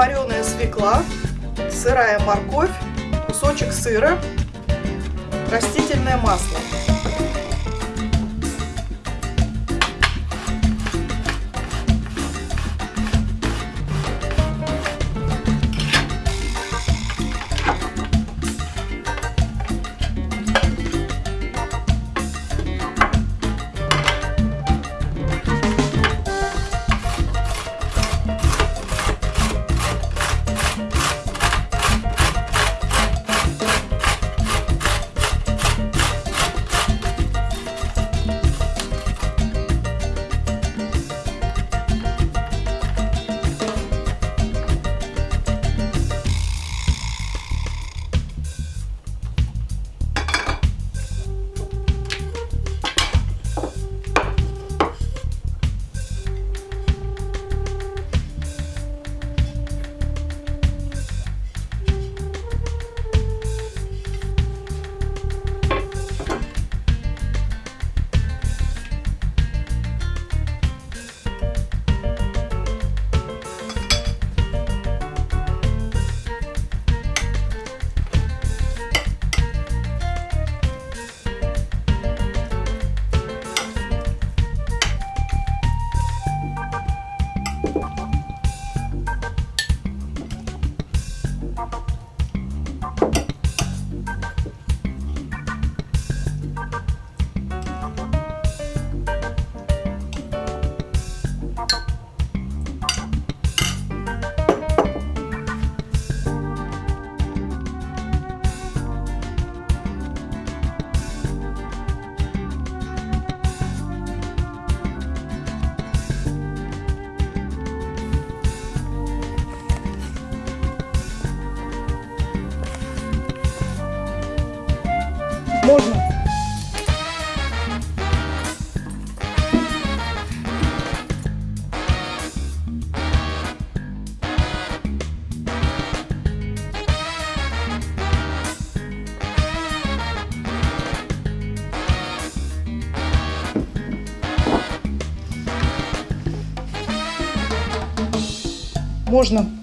вареная свекла, сырая морковь, кусочек сыра, растительное масло. Можно. Можно.